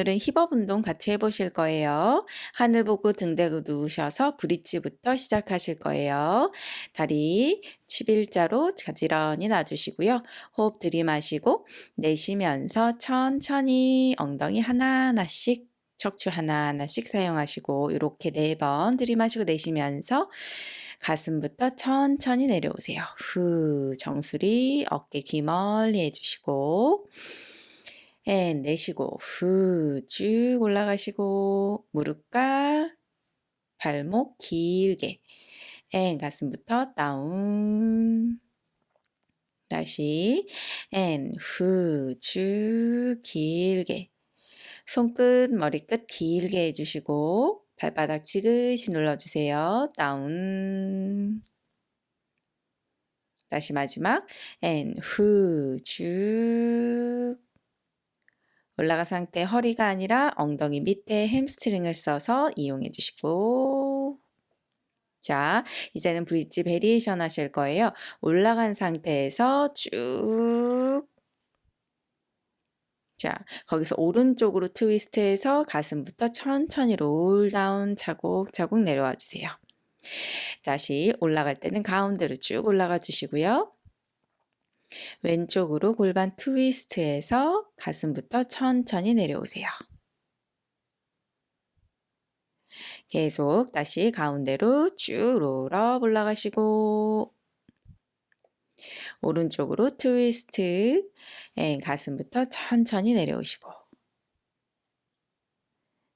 오늘은 힙업 운동 같이 해보실 거예요. 하늘 보고 등 대고 누우셔서 브릿지부터 시작하실 거예요. 다리 11자로 가지런히 놔주시고요. 호흡 들이마시고 내쉬면서 천천히 엉덩이 하나하나씩 척추 하나하나씩 사용하시고 이렇게 네 번 들이마시고 내쉬면서 가슴부터 천천히 내려오세요. 후 정수리 어깨 귀 멀리 해주시고 and 내쉬고 후 쭉 올라가시고 무릎과 발목 길게. and 가슴부터 down. 다시. and 후 쭉 길게. 손끝 머리끝 길게 해주시고 발바닥 지그시 눌러주세요. down. 다시 마지막. and 후 쭉 올라가 상태 허리가 아니라 엉덩이 밑에 햄스트링을 써서 이용해 주시고 자 이제는 bridge variation 하실 거예요. 올라간 상태에서 쭉 자, 거기서 오른쪽으로 트위스트해서 가슴부터 천천히 roll down 차곡차곡 내려와 주세요. 다시 올라갈 때는 가운데로 쭉 올라가 주시고요. 왼쪽으로 골반 트위스트해서 가슴부터 천천히 내려오세요. 계속 다시 가운데로 쭉 롤업 올라가시고 오른쪽으로 트위스트 가슴부터 천천히 내려오시고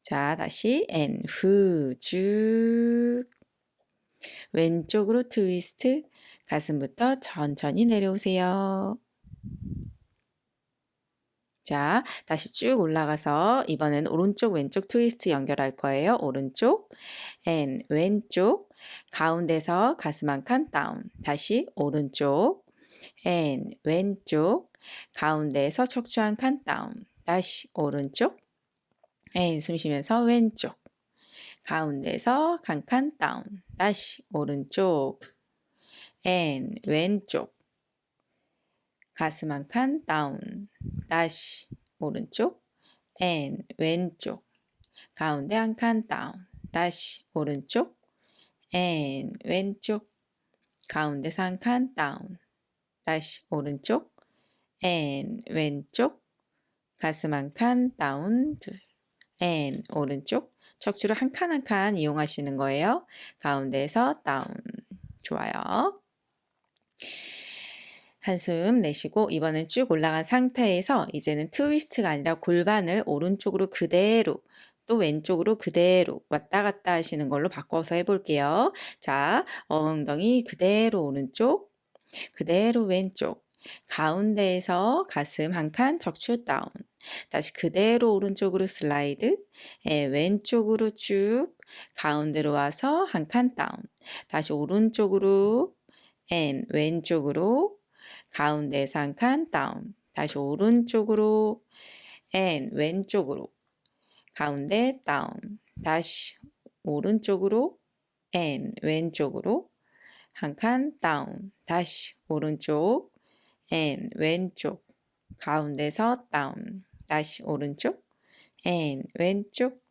자 다시 and 후 쭉 왼쪽으로 트위스트 가슴부터 천천히 내려오세요. 자, 다시 쭉 올라가서 이번엔 오른쪽 왼쪽 트위스트 연결할 거예요. 오른쪽 and 왼쪽 가운데서 가슴 한 칸 down 다시 오른쪽 and 왼쪽 가운데에서 척추 한 칸 down 다시 오른쪽 and 숨 쉬면서 왼쪽 가운데서 한 칸 down 다시 오른쪽 and 왼쪽. 가슴 한 칸 down 다시 오른쪽. and 왼쪽. 가운데 한 칸 down 다시 오른쪽. and 왼쪽. 가운데서 한칸 down 다시 오른쪽. and 왼쪽. 가슴 한 칸 down 둘 and 오른쪽. 척추를 한 칸 한 칸 이용하시는 거예요. 가운데에서 down 좋아요. 한숨 내쉬고 이번엔 쭉 올라간 상태에서 이제는 트위스트가 아니라 골반을 오른쪽으로 그대로 또 왼쪽으로 그대로 왔다 갔다 하시는 걸로 바꿔서 해볼게요. 자, 엉덩이 그대로 오른쪽, 그대로 왼쪽, 가운데에서 가슴 한칸 척추 down. 다시 그대로 오른쪽으로 슬라이드, 예, 왼쪽으로 쭉 가운데로 와서 한 칸 down. 다시 오른쪽으로 and 왼쪽으로 가운데에서 한 칸 down. 다시 오른쪽으로 and 왼쪽으로 가운데 down. 다시 오른쪽으로 and 왼쪽으로 한 칸 down. 다시 오른쪽 and 왼쪽 가운데서 down. 다시 오른쪽 and 왼쪽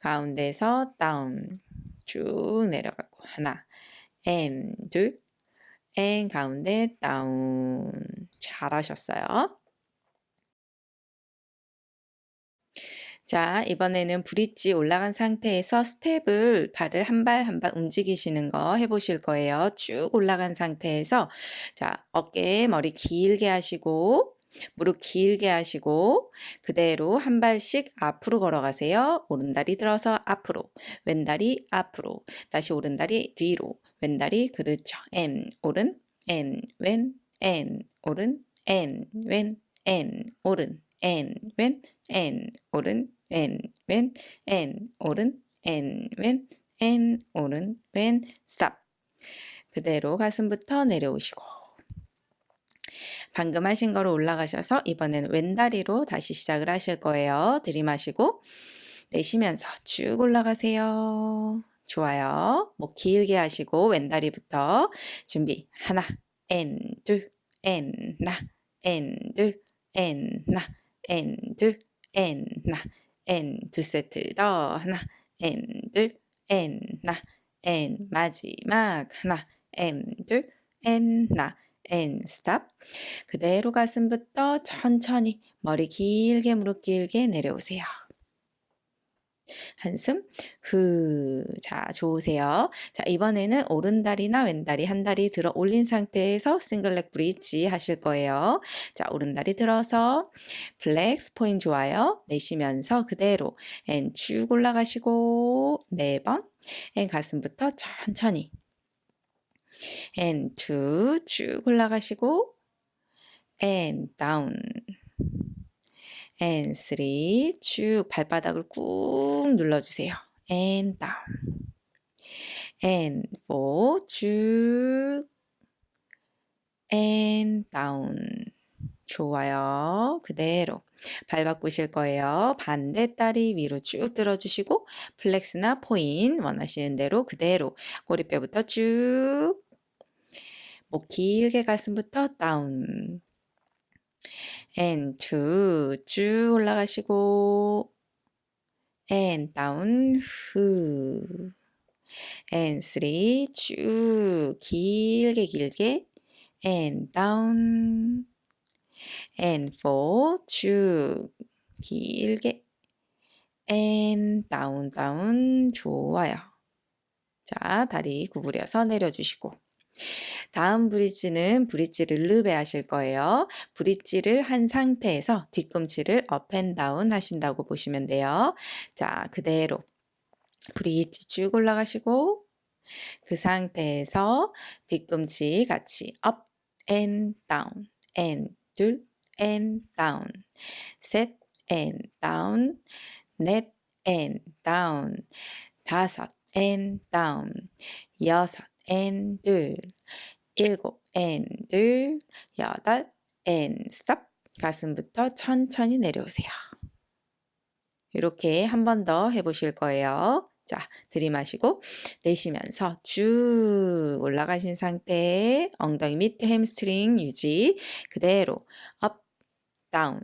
가운데서 down. 쭉 내려가고 하나 앤둘 앤 가운데 down 잘하셨어요. 자, 이번에는 브릿지 올라간 상태에서 스텝을 발을 한 발 한 발 움직이시는 거 해보실 거예요. 쭉 올라간 상태에서 자, 어깨 머리 길게 하시고 무릎 길게 하시고 그대로 한 발씩 앞으로 걸어가세요. 오른다리 들어서 앞으로 왼다리 앞으로 다시 오른다리 뒤로 왼다리 그렇죠. N 오른 N 왼 N 오른 N 왼 N 오른 N 왼 N 오른 N 왼 N 오른 N 왼 N 오른 왼 스탑 그대로 가슴부터 내려오시고 방금 하신 거로 올라가셔서 이번에는 왼다리로 다시 시작을 하실 거예요. 들이마시고 내쉬면서 쭉 올라가세요. 좋아요. 목 길게 하시고 왼다리부터 준비. 하나 and, 둘, and, 나, and, 둘, and, 나, and, 둘, and, 나, and 두 세트 더. 하나 and 둘 and 나. and 마지막. 하나 and 둘 and 나. and stop. 그대로 가슴부터 천천히 머리 길게 무릎 길게 내려오세요. 한숨 후. 자, 좋으세요. 자, 이번에는 오른다리나 왼다리 한 다리 들어 올린 상태에서 single leg bridge 하실 거예요. 자, 오른다리 들어서 flex point 좋아요. 내쉬면서 그대로 and 쭉 올라가시고 네 번. and 가슴부터 천천히 and two 쭉 올라가시고 and down and 3. 쭉 발바닥을 꾹 눌러주세요. and down. and 4. 쭉 and down. 좋아요. 그대로 발 바꾸실 거예요. 반대 다리 위로 쭉 들어주시고 flex나 point 원하시는 대로 그대로 꼬리뼈부터 쭉 목 길게 가슴부터 down and two 쭉 올라가시고 and down 후 and three 쭉 길게 길게 and down and four 쭉 길게 and down down 좋아요. 자 다리 구부려서 내려주시고 다음 브릿지는 브릿지 relevé 하실 거예요. 브릿지를 한 상태에서 뒤꿈치를 up and down 하신다고 보시면 돼요. 자, 그대로 브릿지 쭉 올라가시고 그 상태에서 뒤꿈치 같이 up and down and 둘 and down 셋 and down 넷 and down 다섯 and down 여섯 and 일곱 and 여덟 and stop 가슴부터 천천히 내려오세요. 이렇게 한 번 더 해보실 거예요. 자, 들이마시고 내쉬면서 쭉 올라가신 상태 엉덩이 밑에 햄스트링 유지. 그대로 up, down,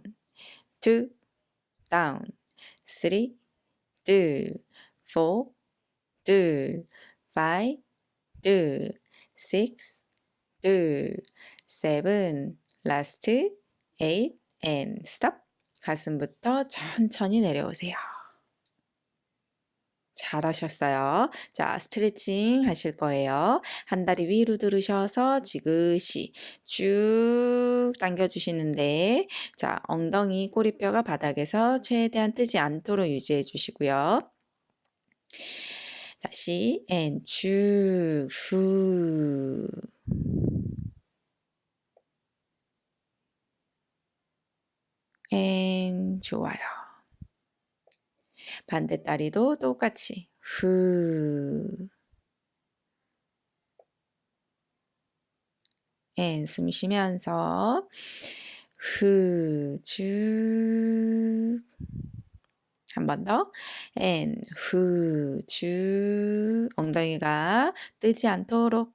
two, down, three, two, four, two, five, 2, 6, 2, 7, last, 8, and stop. 가슴부터 천천히 내려오세요. 잘하셨어요. 자, 스트레칭 하실 거예요. 한 다리 위로 들으셔서 지그시 쭉 당겨주시는데, 자, 엉덩이 꼬리뼈가 바닥에서 최대한 뜨지 않도록 유지해 주시고요. 다시 and 쭉 후. and 좋아요. 반대 다리도 똑같이 후. and 숨 쉬면서 후, 쭉. 한번 더. and 후, 쭉. 엉덩이가 뜨지 않도록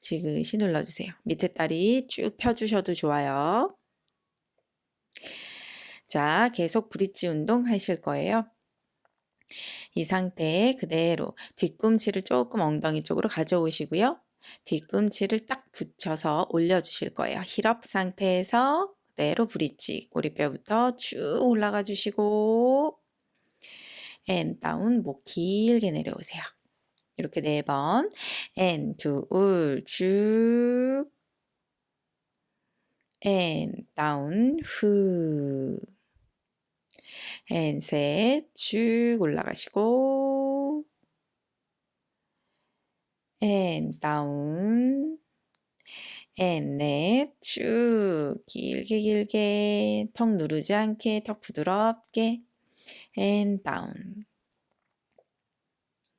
지그시 눌러주세요. 밑에 다리 쭉 펴주셔도 좋아요. 자, 계속 브릿지 운동 하실 거예요. 이 상태에 그대로 뒤꿈치를 조금 엉덩이 쪽으로 가져오시고요. 뒤꿈치를 딱 붙여서 올려주실 거예요. heel up 상태에서 그대로 브릿지 꼬리뼈부터 쭉 올라가 주시고 and down 목 길게 내려오세요. 이렇게 네 번. and 둘, 쭉. and down, 후. and 셋, 쭉 올라가시고. and down. and 넷 쭉 길게 길게 턱 누르지 않게 턱 부드럽게. and down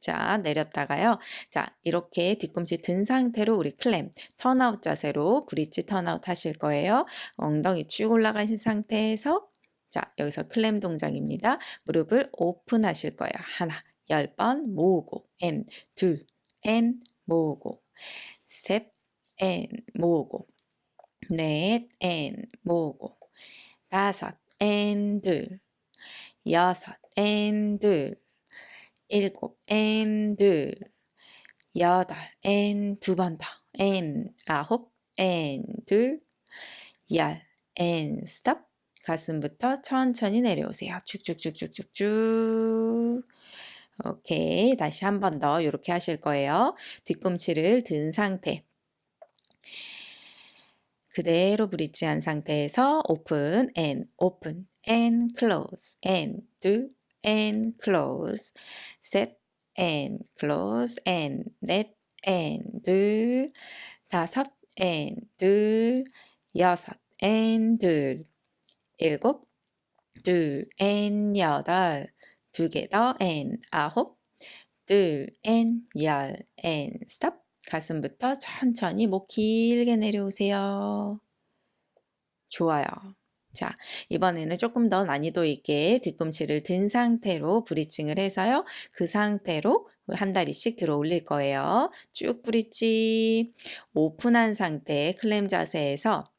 자 내렸다가요. 자 이렇게 뒤꿈치 든 상태로 우리 clam turnout 자세로 브릿지 turnout 하실 거예요. 엉덩이 쭉 올라가신 상태에서 자 여기서 clam 동작입니다. 무릎을 오픈 하실 거예요. 하나 열 번 모으고. 앤 둘 앤 모으고. 셋 앤 모으고 넷앤 모으고 다섯 앤둘 여섯, 앤, 둘, 일곱, 앤, 둘, 여덟, 앤, 두번 더, 앤, 아홉, 앤, 둘, 열, 앤, 스톱. 가슴부터 천천히 내려오세요. 쭉쭉쭉쭉쭉쭉. 오케이. 다시 한 번 더 이렇게 하실 거예요. 뒤꿈치를 든 상태. 그대로 브릿지한 상태에서 open and open and close and 둘 and close 셋 and close and 넷 and 둘 다섯 and 둘 여섯 and 둘 일곱 둘 and 여덟 두 개 더 and 아홉 둘 and 열 and stop 가슴부터 천천히 목 길게 내려오세요. 좋아요. 자, 이번에는 조금 더 난이도 있게 뒤꿈치를 든 상태로 브리칭을 해서요. 그 상태로 한 다리씩 들어 올릴 거예요. 쭉 브릿지 오픈한 상태 클램 자세에서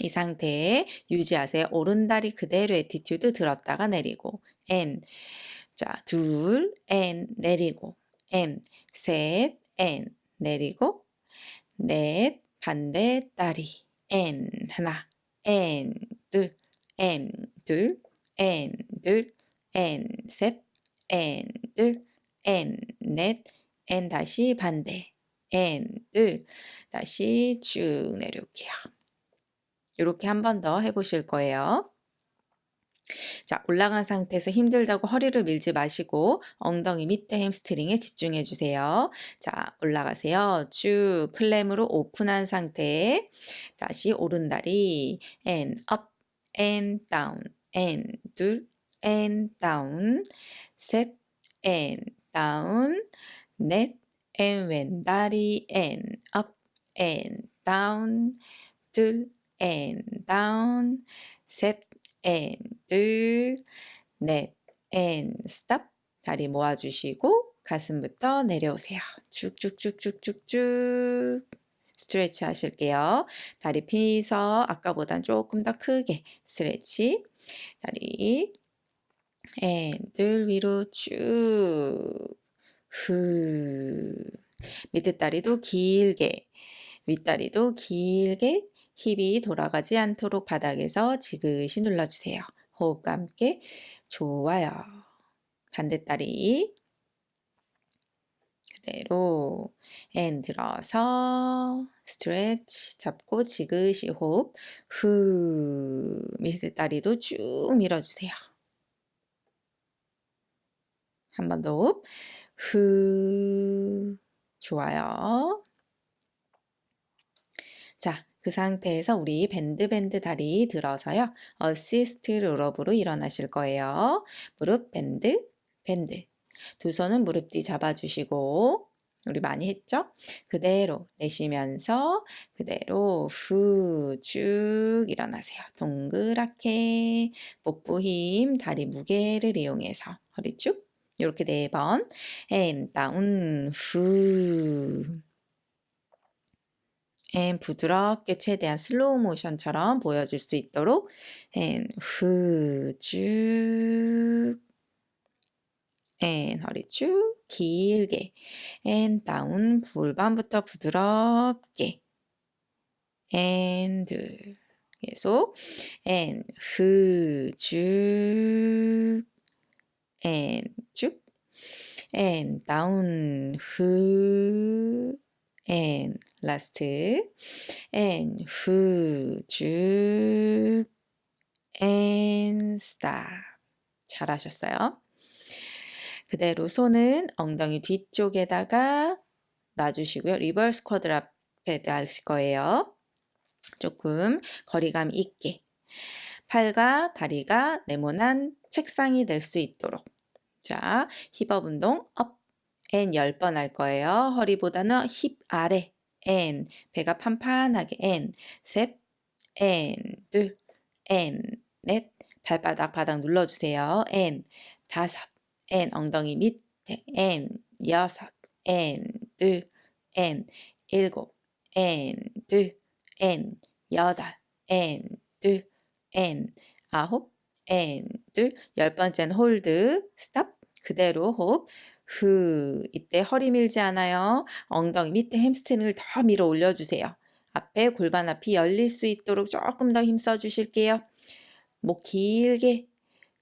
이 상태에 유지하세요. 오른다리 그대로 attitude 들었다가 내리고 and 자, 둘 and 내리고 and 셋 and 내리고 넷 반대 다리. and 하나. and 둘. and 둘. and 둘. and 셋. and 둘. and 넷. and 다시 반대. N 둘. 다시 쭉 내려올게요. 이렇게 한 번 더 해보실 거예요. 자, 올라간 상태에서 힘들다고 허리를 밀지 마시고 엉덩이 밑에 햄스트링에 집중해 주세요. 자, 올라가세요. 쭉 클램으로 오픈한 상태에 다시 오른다리 and up and down and 둘 and down 셋 and down 넷 and 왼다리 and up and down 둘 and down 셋 and 둘, 넷, and stop. 다리 모아주시고 가슴부터 내려오세요. 쭉쭉쭉쭉쭉쭉 스트레치 하실게요. 다리 펴서 아까보단 조금 더 크게 스트레치. 다리 and 둘 위로 쭉 후. 밑에 다리도 길게 윗다리도 길게 힙이 돌아가지 않도록 바닥에서 지그시 눌러주세요. 호흡과 함께 좋아요. 반대다리 그대로 and 들어서 stretch 잡고 지그시 호흡 후 밑에 다리도 쭉 밀어주세요. 한 번 더 호흡 후 좋아요. 자 그 상태에서 우리 bend bend 다리 들어서요. assist roll up으로 일어나실 거예요. 무릎 bend, bend. 두 손은 무릎 뒤 잡아주시고 우리 많이 했죠? 그대로 내쉬면서 그대로 후 쭉 일어나세요. 동그랗게 복부 힘, 다리 무게를 이용해서 허리 쭉 이렇게 네 번. and down 후 and 부드럽게 최대한 슬로우 모션처럼 보여줄 수 있도록 and 후쭉 and 허리 쭉 길게 and 다운 골반부터 부드럽게 and 계속 and 후쭉 and 쭉 and 다운 후 and last and 후, 쭉 and stop 잘하셨어요. 그대로 손은 엉덩이 뒤쪽에다가 놔주시고요. reverse quadruped 하실 거예요. 조금 거리감 있게 팔과 다리가 네모난 책상이 될 수 있도록 자 hip up 운동 up and 10번 할 거예요. 허리보다는 힙 아래 and 배가 판판하게 and. 셋 and 둘 and. 넷 발바닥 바닥 눌러주세요. and. 다섯 and. 엉덩이 밑에 and. 여섯 and. 둘 and. 일곱 and. 둘 and. 여덟 and. 둘 and. 아홉 and 열 번째는 hold stop 그대로 호흡 후 이때 허리 밀지 않아요. 엉덩이 밑에 햄스트링을 더 밀어 올려주세요. 앞에 골반 앞이 열릴 수 있도록 조금 더 힘써 주실게요. 목 길게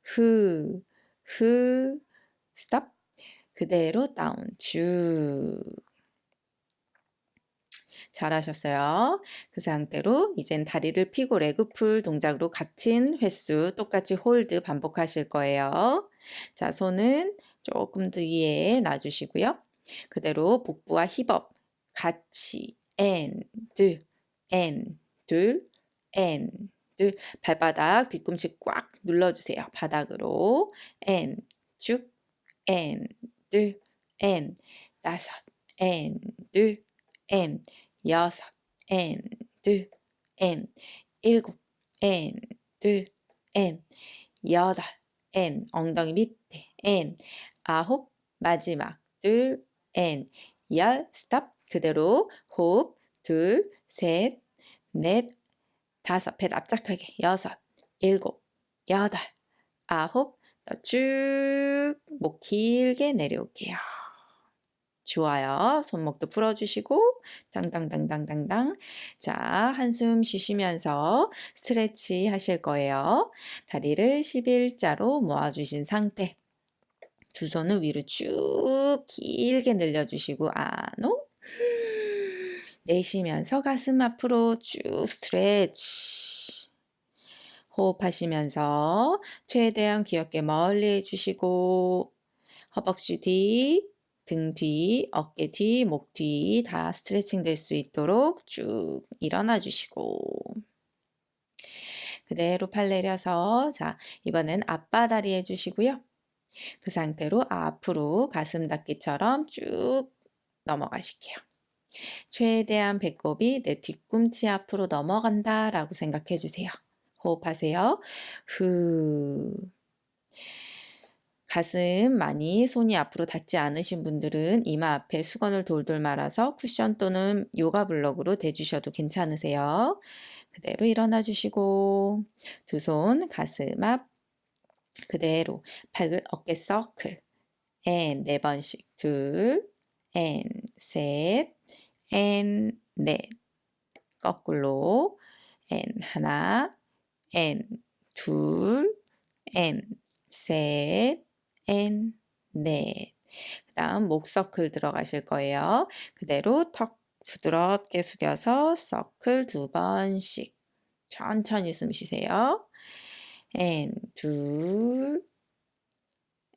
후, 후, 스톱 그대로 down 쭉 잘하셨어요. 그 상태로 이젠 다리를 펴고 leg pull 동작으로 같은 횟수 똑같이 hold 반복하실 거예요. 자, 손은 조금 더 위에 놔주시고요. 그대로 복부와 힙업 같이 and, and, and, 발바닥 뒤꿈치 꽉 눌러주세요. 바닥으로 and, 쭉 and, and, 다섯 and, and, 여섯 and, 일곱 and, 여덟 and, 엉덩이 밑에 and, 아홉 마지막 둘 and, 열 스톱 그대로 호흡 둘, 셋, 넷, 다섯 배 납작하게 여섯, 일곱, 여덟, 아홉 쭉 목 길게 내려올게요. 좋아요. 손목도 풀어주시고 당당당당당당 자 한숨 쉬시면서 스트레치 하실 거예요. 다리를 11자로 모아주신 상태 두 손을 위로 쭉 길게 늘려주시고 안호 내쉬면서 가슴 앞으로 쭉 스트레치 호흡하시면서 최대한 귀엽게 멀리 해주시고 허벅지 뒤, 등 뒤, 어깨 뒤, 목 뒤 다 스트레칭 될 수 있도록 쭉 일어나 주시고 그대로 팔 내려서 자 이번엔 앞바다리 해주시고요. 그 상태로 앞으로 가슴 닫기처럼 쭉 넘어가실게요. 최대한 배꼽이 내 뒤꿈치 앞으로 넘어간다 라고 생각해 주세요. 호흡하세요. 후. 가슴 많이 손이 앞으로 닿지 않으신 분들은 이마 앞에 수건을 돌돌 말아서 쿠션 또는 요가 블럭으로 대주셔도 괜찮으세요. 그대로 일어나 주시고 두 손 가슴 앞 그대로 팔을 어깨 서클. 앤네 번씩. 둘앤셋앤 넷. 거꾸로. 앤 하나 앤둘앤셋앤 넷. 그 다음 목 서클 들어가실 거예요. 그대로 턱 부드럽게 숙여서 서클 두 번씩 천천히 숨 쉬세요. And 둘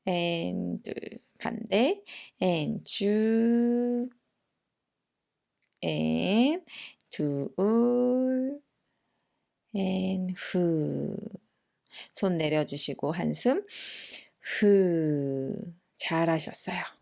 and 둘 반대 and 쭉 and 둘 and 후 손 내려주시고 한숨. 후 잘하셨어요.